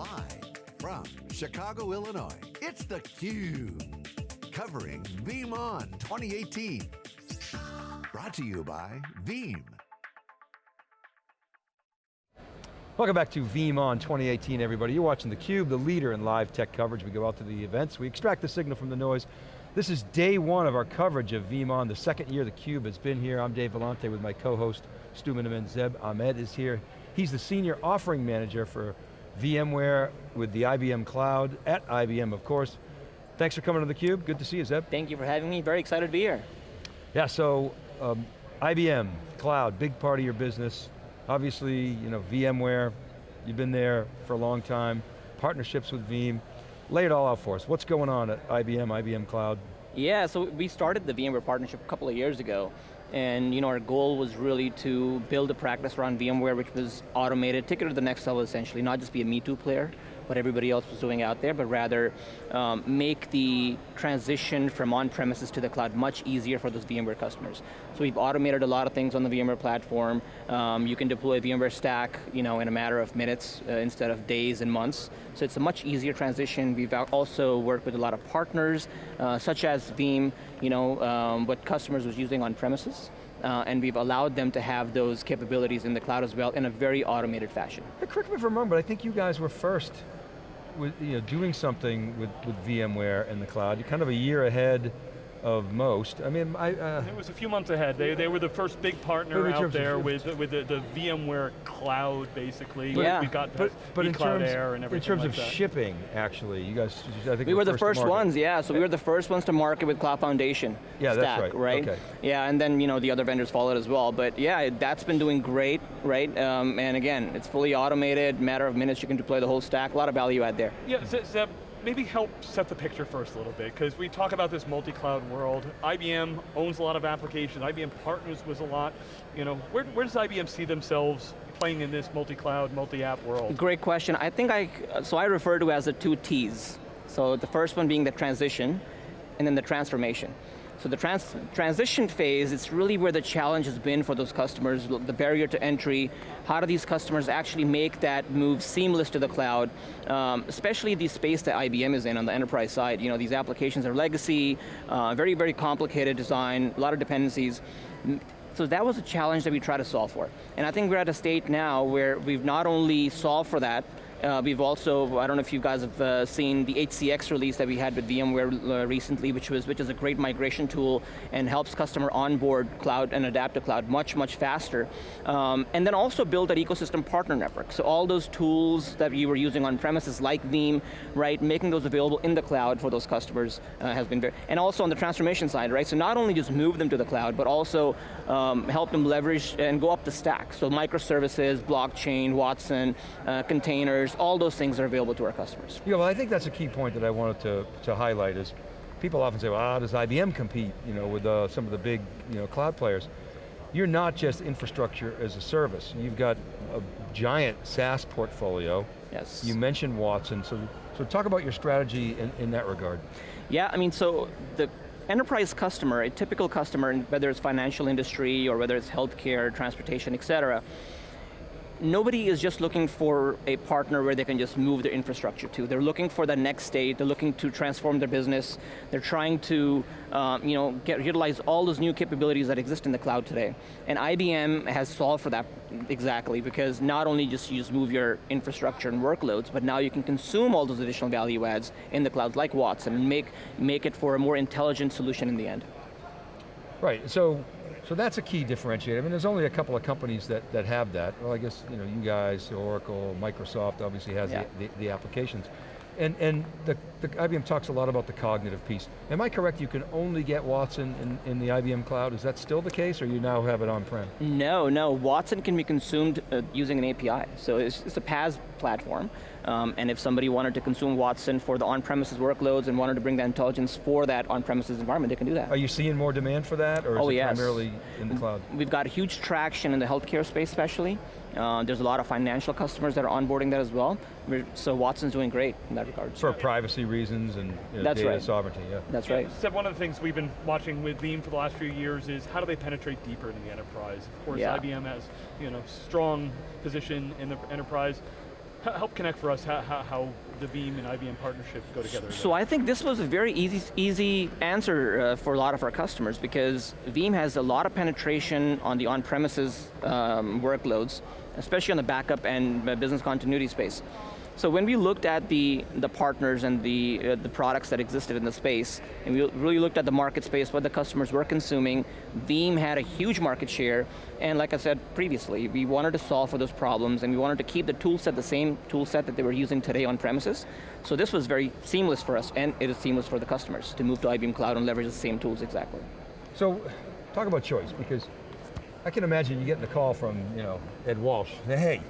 Live from Chicago, Illinois, it's theCUBE. Covering VeeamON 2018. Brought to you by Veeam. Welcome back to VeeamON 2018, everybody. You're watching theCUBE, the leader in live tech coverage. We go out to the events, we extract the signal from the noise. This is day one of our coverage of VeeamON, the second year the theCUBE has been here. I'm Dave Vellante with my co-host, Stu Miniman. Zeb Ahmed is here. He's the Senior Offering Manager for VMware with the IBM Cloud, at IBM of course. Thanks for coming to theCUBE, good to see you Zeb. Thank you for having me, very excited to be here. Yeah, so um, IBM, Cloud, big part of your business. Obviously, you know, VMware, you've been there for a long time, partnerships with Veeam. Lay it all out for us. What's going on at IBM, IBM Cloud? Yeah, so we started the VMware partnership a couple of years ago. And you know, our goal was really to build a practice around VMware which was automated, take it to the next level essentially, not just be a Me Too player, what everybody else was doing out there, but rather um, make the transition from on-premises to the cloud much easier for those VMware customers. So we've automated a lot of things on the VMware platform. Um, you can deploy VMware Stack you know, in a matter of minutes uh, instead of days and months. So it's a much easier transition. We've also worked with a lot of partners, uh, such as Veeam, you know, um, what customers was using on premises. Uh, and we've allowed them to have those capabilities in the cloud as well in a very automated fashion. Correct me if I'm wrong, but I think you guys were first with, you know, doing something with, with VMware in the cloud. You're kind of a year ahead of most. I mean, I... Uh, it was a few months ahead. They, they were the first big partner out there with, with the, the, VMware cloud, basically. Yeah. We got but, but in terms, Air and everything In terms like of that. shipping, actually, you guys, I think We were the first, first ones, yeah. So we were the first ones to market with Cloud Foundation yeah, stack, that's right. right? Okay. Yeah, and then you know the other vendors followed as well. But yeah, that's been doing great, right? Um, and again, it's fully automated, matter of minutes you can deploy the whole stack, a lot of value add there. Yeah, Zeb, maybe help set the picture first a little bit, because we talk about this multi-cloud world. IBM owns a lot of applications, IBM partners with a lot. You know, where, where does IBM see themselves playing in this multi-cloud, multi-app world? Great question. I think I, so I refer to as the two T's. So the first one being the transition, and then the transformation. So the trans transition phase, it's really where the challenge has been for those customers, the barrier to entry, how do these customers actually make that move seamless to the cloud, um, especially the space that IBM is in on the enterprise side. You know, these applications are legacy, uh, very, very complicated design, a lot of dependencies. So that was a challenge that we try to solve for. And I think we're at a state now where we've not only solved for that, uh, we've also, I don't know if you guys have uh, seen the HCX release that we had with VMware uh, recently, which was which is a great migration tool and helps customer onboard cloud and adapt to cloud much, much faster. Um, and then also build that ecosystem partner network. So all those tools that you were using on premises like Veeam, right, making those available in the cloud for those customers uh, has been very, and also on the transformation side, right? So not only just move them to the cloud, but also um, help them leverage and go up the stack. So microservices, blockchain, Watson, uh, containers, all those things are available to our customers. Yeah, well I think that's a key point that I wanted to, to highlight is, people often say, well, how does IBM compete you know, with uh, some of the big you know, cloud players? You're not just infrastructure as a service. You've got a giant SaaS portfolio. Yes. You mentioned Watson, so, so talk about your strategy in, in that regard. Yeah, I mean, so the enterprise customer, a typical customer, whether it's financial industry or whether it's healthcare, transportation, et cetera, nobody is just looking for a partner where they can just move their infrastructure to. They're looking for the next state, they're looking to transform their business, they're trying to um, you know, get, utilize all those new capabilities that exist in the cloud today. And IBM has solved for that exactly, because not only just you just move your infrastructure and workloads, but now you can consume all those additional value adds in the cloud, like Watson, and make, make it for a more intelligent solution in the end. Right, so so that's a key differentiator. I mean, there's only a couple of companies that, that have that. Well, I guess, you know, you guys, Oracle, Microsoft obviously has yeah. the, the, the, applications. And, and the, the, IBM talks a lot about the cognitive piece. Am I correct, you can only get Watson in, in the IBM cloud? Is that still the case, or you now have it on-prem? No, no, Watson can be consumed uh, using an API. So it's, it's a PaaS platform. Um, and if somebody wanted to consume Watson for the on-premises workloads and wanted to bring that intelligence for that on-premises environment, they can do that. Are you seeing more demand for that, or is oh, it yes. primarily in the cloud? We've got huge traction in the healthcare space especially. Uh, there's a lot of financial customers that are onboarding that as well. So Watson's doing great in that regard. For privacy reasons and you know, That's data right. sovereignty, yeah. That's yeah, right. Zeb, one of the things we've been watching with Veeam for the last few years is how do they penetrate deeper into the enterprise? Of course, yeah. IBM has you know strong position in the enterprise. Help connect for us how, how, how the Veeam and IBM partnership go together. So I think this was a very easy, easy answer uh, for a lot of our customers because Veeam has a lot of penetration on the on-premises um, workloads, especially on the backup and uh, business continuity space. So when we looked at the, the partners and the, uh, the products that existed in the space, and we really looked at the market space, what the customers were consuming, Veeam had a huge market share, and like I said previously, we wanted to solve for those problems, and we wanted to keep the tool set the same tool set that they were using today on premises. So this was very seamless for us, and it is seamless for the customers to move to IBM Cloud and leverage the same tools exactly. So, talk about choice, because I can imagine you getting a call from, you know, Ed Walsh, hey,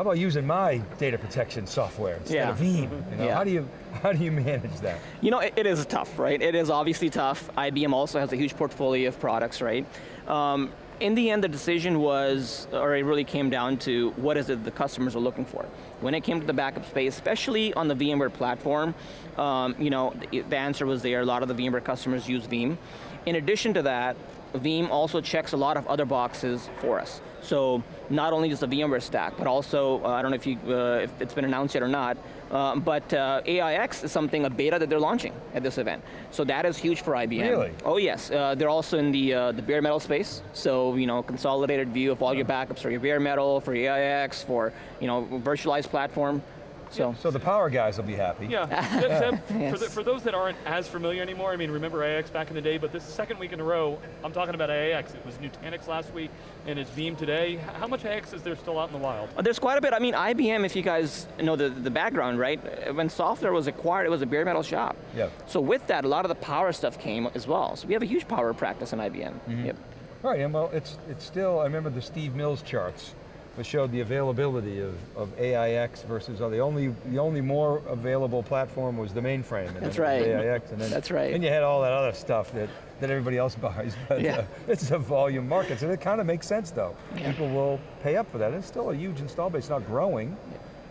how about using my data protection software instead Yeah. of Veeam? You know, Yeah. How do you how do you manage that? You know, it, it is tough, right? It is obviously tough. IBM also has a huge portfolio of products, right? Um, in the end, the decision was, or it really came down to what is it the customers are looking for. When it came to the backup space, especially on the VMware platform, um, you know, the, the answer was there. A lot of the VMware customers use Veeam. In addition to that, Veeam also checks a lot of other boxes for us. So not only just the VMware stack, but also, uh, I don't know if, you, uh, if it's been announced yet or not, uh, but uh, AIX is something, a beta that they're launching at this event. So that is huge for IBM. Really? Oh yes, uh, they're also in the, uh, the bare metal space. So, you know, consolidated view of all your backups for your bare metal, for AIX, for, you know, virtualized platform. So, So the power guys will be happy. Yeah, Zeb, Zeb, for, the, for those that aren't as familiar anymore, I mean, remember AIX back in the day, but this second week in a row, I'm talking about AIX. It was Nutanix last week, and it's Veeam today. How much AIX is there still out in the wild? Uh, There's quite a bit. I mean, IBM, if you guys know the, the background, right? uh, When SoftLayer was acquired, it was a bare metal shop. Yeah. So with that, a lot of the power stuff came as well. So we have a huge power practice in IBM. Yep. All right, and well, it's, it's still, I remember the Steve Mills charts that showed the availability of, of AIX versus, uh, the only, the only more available platform was the mainframe. and That's it right. AIX, and then, That's right. Then you had all that other stuff that, that everybody else buys, but Yeah. uh, it's a volume market, so it kind of makes sense though. Yeah. People will pay up for that. It's still a huge install base, not growing.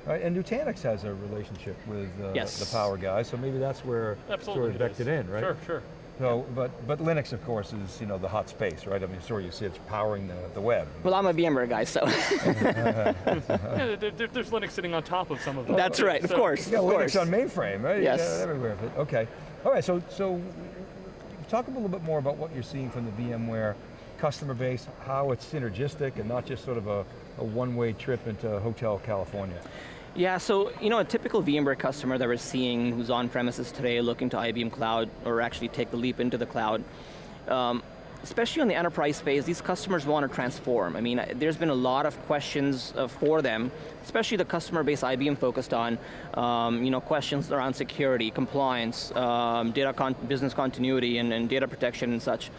Right, and Nutanix has a relationship with uh, Yes. the power guys, so maybe that's where Absolutely. sort of it vectored in, right? Sure, sure. So, but, but Linux, of course, is you know the hot space, right? I mean, sure, you see it's powering the, the web. Well, I'm a VMware guy, so yeah, there, there- there's Linux sitting on top of some of them. that's right, of So- course, Yeah, of Linux course. on mainframe, right? Yes. got it everywhere. But, okay. All right. So, so talk a little bit more about what you're seeing from the VMware customer base, how it's synergistic and not just sort of a, a one-way trip into Hotel California. Yeah, so you know, a typical VMware customer that we're seeing who's on premises today looking to IBM Cloud or actually take the leap into the cloud, um, especially on the enterprise space, these customers want to transform. I mean, there's been a lot of questions uh, for them, especially the customer base IBM focused on, um, you know, questions around security, compliance, um, data con business continuity, and, and data protection and such.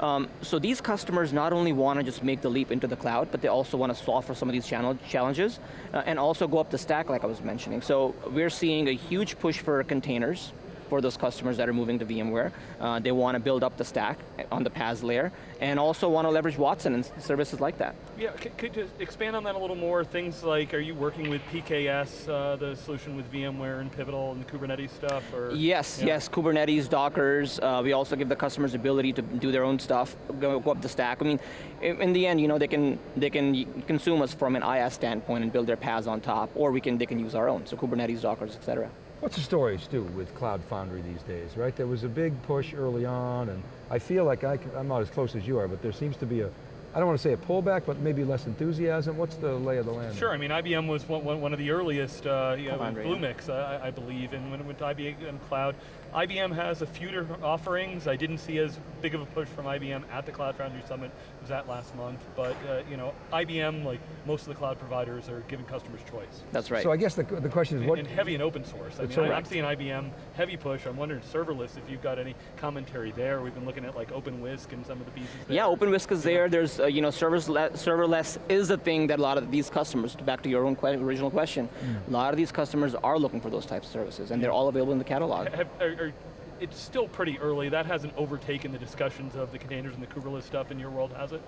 Um, so these customers not only want to just make the leap into the cloud, but they also want to solve for some of these channel challenges uh, and also go up the stack like I was mentioning. So we're seeing a huge push for containers for those customers that are moving to VMware. Uh, they want to build up the stack on the PaaS layer and also want to leverage Watson and services like that. Yeah, c- could you expand on that a little more? Things like, are you working with PKS, uh, the solution with VMware and Pivotal and the Kubernetes stuff? Or Yes, Yeah. yes, Kubernetes, Dockers. Uh, we also give the customers ability to do their own stuff, go, go up the stack. I mean, in, the end, you know, they can they can consume us from an IaaS standpoint and build their PaaS on top, or we can they can use our own. So Kubernetes, Dockers, et cetera. What's the story, Stu, with Cloud Foundry these days, right? There was a big push early on, and I feel like I am not as close as you are, but there seems to be a, I don't want to say a pullback, but maybe less enthusiasm. What's the lay of the land? Sure, I mean, IBM was one, one, one of the earliest, uh, you know, Foundry, Bluemix, uh, I, I believe, and when it went to IBM Cloud. IBM has a few different offerings. I didn't see as big of a push from IBM at the Cloud Foundry Summit, it was that last month, but uh, you know, IBM, like most of the cloud providers, are giving customers choice. That's right. So I guess the, the question is what, and heavy in open source. I mean, That's I, I'm seeing IBM heavy push. I'm wondering serverless if you've got any commentary there. We've been looking at like OpenWhisk and some of the pieces there. yeah, OpenWhisk is there. There's, uh, you know, serverless, serverless is the thing that a lot of these customers, back to your own que original question, a lot of these customers are looking for those types of services, and they're all available in the catalog. Have, are, are, it's still pretty early. That hasn't overtaken the discussions of the containers and the Kubernetes stuff in your world, has it?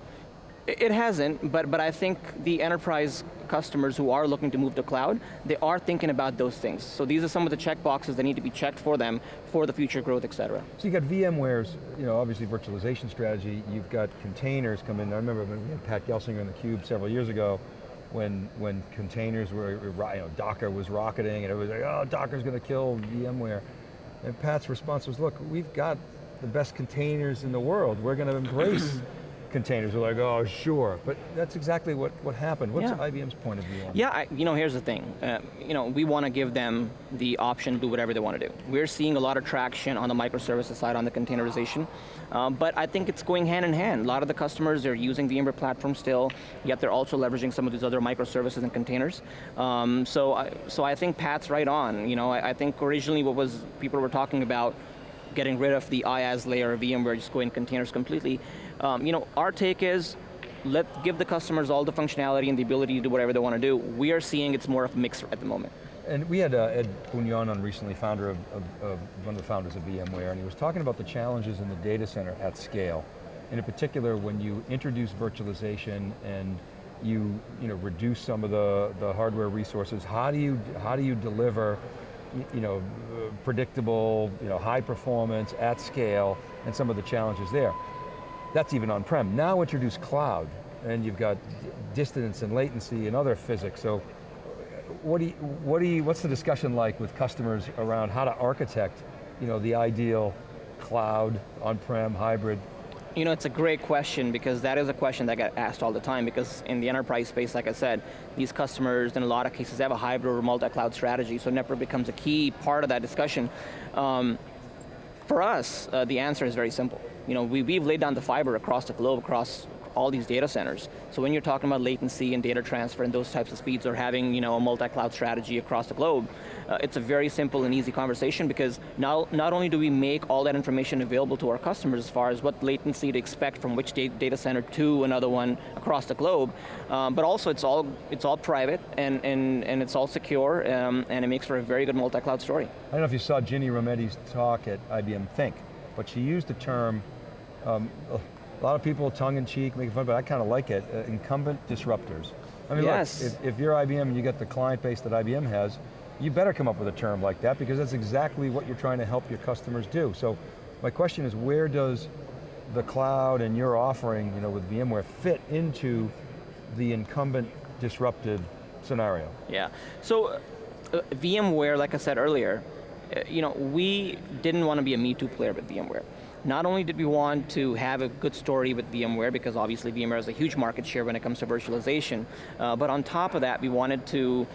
It it hasn't, but, but I think the enterprise customers who are looking to move to cloud, they are thinking about those things. So these are some of the check boxes that need to be checked for them for the future growth, et cetera. So you got VMware's, you know, obviously virtualization strategy, you've got containers come in, I remember when we had Pat Gelsinger in the Cube several years ago, when, when containers were, you know, Docker was rocketing and it was like, oh, Docker's going to kill VMware. And Pat's response was, look, we've got the best containers in the world. We're going to embrace containers. We're like, oh, sure. But that's exactly what, what happened. What's Yeah. IBM's point of view on Yeah, I, you know, here's the thing. Uh, you know, we want to give them the option to do whatever they want to do. We're seeing a lot of traction on the microservices side, on the containerization, um, but I think it's going hand in hand. A lot of the customers are using VMware platform still, yet they're also leveraging some of these other microservices and containers. Um, so, I, so I think Pat's right on. You know, I, I think originally what was people were talking about getting rid of the IaaS layer of VMware, just going containers completely. Um, you know, our take is let give the customers all the functionality and the ability to do whatever they want to do. We are seeing it's more of a mix at the moment. And we had uh, Ed Bugnion on recently, founder of, of, of, one of the founders of VMware, and he was talking about the challenges in the data center at scale. And in particular, when you introduce virtualization and you, you know, reduce some of the, the hardware resources, how do you, how do you deliver you know, predictable, you know, high performance at scale, and some of the challenges there. That's even on-prem. Now introduce cloud, and you've got distance and latency and other physics. So, what do you, what do you, what's the discussion like with customers around how to architect, you know, the ideal cloud, on-prem, hybrid? You know, it's a great question because that is a question that get asked all the time because in the enterprise space, like I said, these customers in a lot of cases have a hybrid or multi-cloud strategy, so network becomes a key part of that discussion. Um, for us, uh, the answer is very simple. You know, we, we've laid down the fiber across the globe, across all these data centers. So when you're talking about latency and data transfer and those types of speeds or having you know, a multi-cloud strategy across the globe, uh, it's a very simple and easy conversation because now, not only do we make all that information available to our customers as far as what latency to expect from which data center to another one across the globe, um, but also it's all, it's all private and, and, and it's all secure um, and it makes for a very good multi-cloud story. I don't know if you saw Ginny Rometty's talk at IBM Think, but she used the term, um, a lot of people tongue-in-cheek, making fun, but I kind of like it, uh, incumbent disruptors. I mean, Yes. look, if, if you're IBM and you got the client base that IBM has, you better come up with a term like that because that's exactly what you're trying to help your customers do. So my question is, where does the cloud and your offering, you know, with VMware fit into the incumbent disrupted scenario? Yeah, so uh, VMware, like I said earlier, uh, you know, we didn't want to be a Me Too player with VMware. Not only did we want to have a good story with VMware, because obviously VMware has a huge market share when it comes to virtualization, uh, but on top of that, we wanted to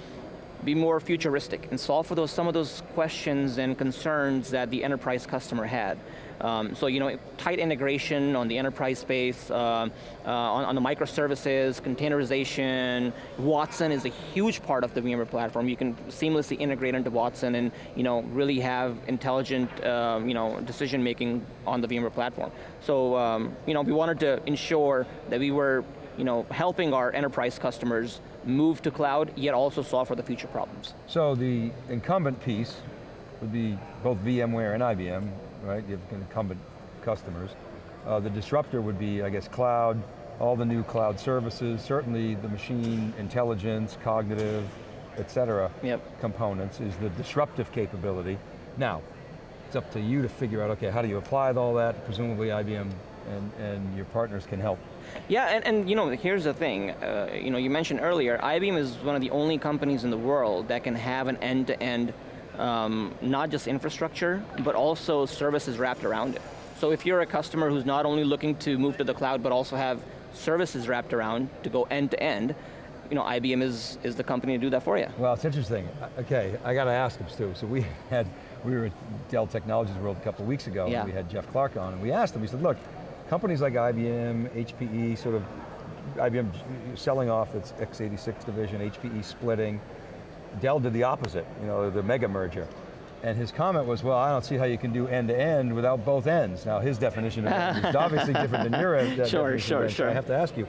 be more futuristic and solve for those some of those questions and concerns that the enterprise customer had. Um, so you know, tight integration on the enterprise space, uh, uh, on, on the microservices, containerization. Watson is a huge part of the VMware platform. You can seamlessly integrate into Watson and you know really have intelligent um, you know decision making on the VMware platform. So um, you know we wanted to ensure that we were you know helping our enterprise customers move to cloud, yet also solve for the future problems. So the incumbent piece would be both VMware and IBM, right? You have incumbent customers. Uh, the disruptor would be, I guess, cloud, all the new cloud services, certainly the machine intelligence, cognitive, et cetera, Yep. components is the disruptive capability. Now, it's up to you to figure out, okay, how do you apply all that? Presumably IBM and, and your partners can help. Yeah, and, and you know, here's the thing. Uh, you know, you mentioned earlier, IBM is one of the only companies in the world that can have an end-to-end, um, not just infrastructure, but also services wrapped around it. So if you're a customer who's not only looking to move to the cloud, but also have services wrapped around to go end-to-end, you know, IBM is, is the company to do that for you. Well, it's interesting. Uh, Okay, I got to ask him, Stu. So we had, we were at Dell Technologies World a couple of weeks ago, Yeah. and we had Jeff Clarke on, and we asked him, we said, look, companies like IBM, HPE, sort of, IBM selling off its x86 division, HPE splitting, Dell did the opposite, you know, the mega merger. And his comment was, well, I don't see how you can do end-to-end without both ends. Now his definition of end is obviously different than your end. Sure, sure, end, so sure. I have to ask you,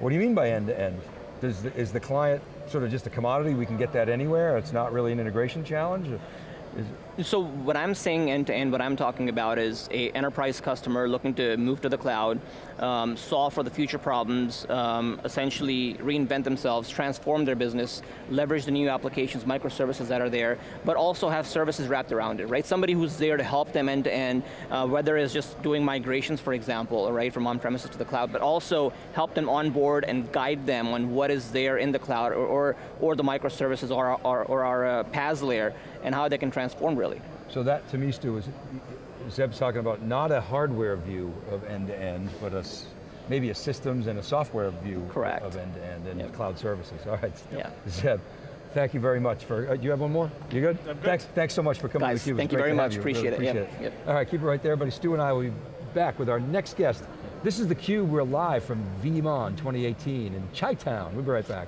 what do you mean by end-to-end? The, is the client sort of just a commodity, we can get that anywhere, it's not really an integration challenge? Is, So what I'm saying end to end, what I'm talking about is a enterprise customer looking to move to the cloud, um, solve for the future problems, um, essentially reinvent themselves, transform their business, leverage the new applications, microservices that are there, but also have services wrapped around it, right? Somebody who's there to help them end to end, uh, whether it's just doing migrations, for example, right, from on-premises to the cloud, but also help them onboard and guide them on what is there in the cloud, or, or, or the microservices, or, or, or our uh, PaaS layer, and how they can transform really. so that, to me, Stu, is, Zeb's talking about not a hardware view of end-to-end, but a, s- maybe a systems and a software view Correct. of end-to-end and Yep. cloud services. All right, Yeah. Zeb, thank you very much for, uh, do you have one more? You good? I'm good. Thanks, thanks so much for coming Guys, to theCUBE. It's thank you very much. you. Appreciate Really it. Yep, appreciate it. yep. All right, keep it right there, everybody. Stu and I will be back with our next guest. This is theCUBE, we're live from VeeamON 2018 in Chi-Town. We'll be right back.